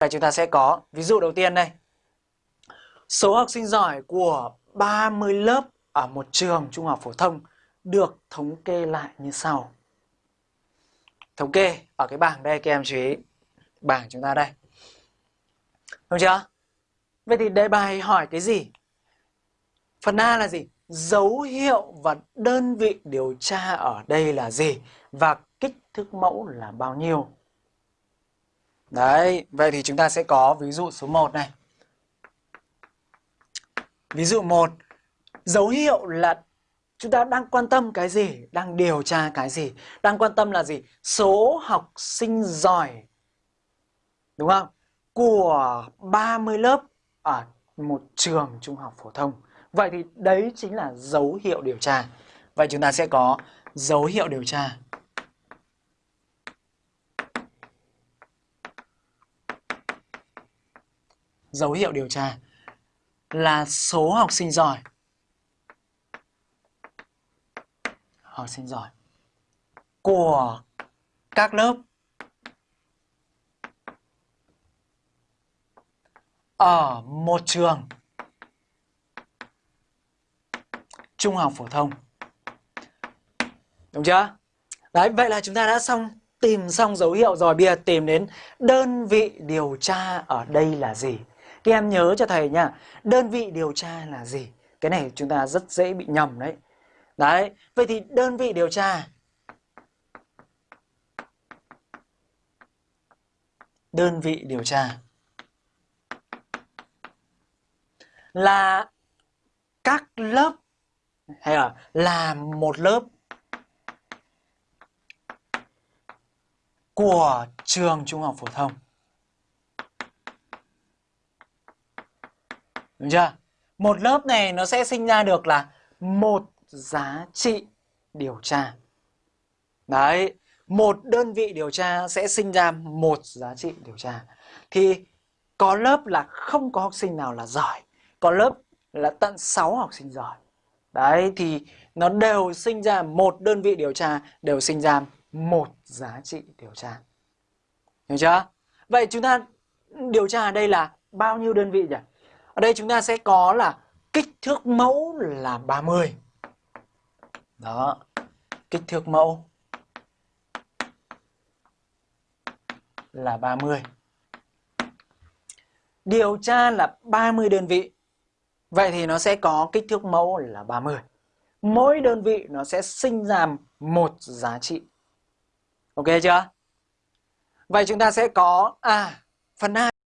Đây chúng ta sẽ có ví dụ đầu tiên đây. Số học sinh giỏi của 30 lớp ở một trường trung học phổ thông được thống kê lại như sau. Thống kê ở cái bảng đây, các em chú ý. Bảng chúng ta đây. Đúng chưa? Vậy thì đề bài hỏi cái gì? Phần A là gì? Dấu hiệu và đơn vị điều tra ở đây là gì? Và kích thước mẫu là bao nhiêu? Đấy, vậy thì chúng ta sẽ có ví dụ số 1 này. Ví dụ 1, dấu hiệu là chúng ta đang quan tâm cái gì, đang điều tra cái gì, đang quan tâm là gì? Số học sinh giỏi. Đúng không? Của 30 lớp ở một trường trung học phổ thông. Vậy thì đấy chính là dấu hiệu điều tra. Vậy chúng ta sẽ có dấu hiệu điều tra. Dấu hiệu điều tra là số học sinh giỏi. Học sinh giỏi của các lớp ở một trường trung học phổ thông. Đúng chưa? Đấy, vậy là chúng ta đã xong tìm xong dấu hiệu rồi bây giờ tìm đến đơn vị điều tra ở đây là gì. Các em nhớ cho thầy nha, đơn vị điều tra là gì? Cái này chúng ta rất dễ bị nhầm đấy. Đấy, vậy thì đơn vị điều tra đơn vị điều tra là các lớp hay là là một lớp của trường trung học phổ thông. Đúng chưa? Một lớp này nó sẽ sinh ra được là một giá trị điều tra. Đấy, một đơn vị điều tra sẽ sinh ra một giá trị điều tra. Thì có lớp là không có học sinh nào là giỏi, có lớp là tận 6 học sinh giỏi. Đấy thì nó đều sinh ra một đơn vị điều tra, đều sinh ra một giá trị điều tra. Hiểu chưa? Vậy chúng ta điều tra ở đây là bao nhiêu đơn vị nhỉ? Ở đây chúng ta sẽ có là kích thước mẫu là 30. Đó, kích thước mẫu là 30. Điều tra là 30 đơn vị. Vậy thì nó sẽ có kích thước mẫu là 30. Mỗi đơn vị nó sẽ sinh ra một giá trị. Ok chưa? Vậy chúng ta sẽ có à phần A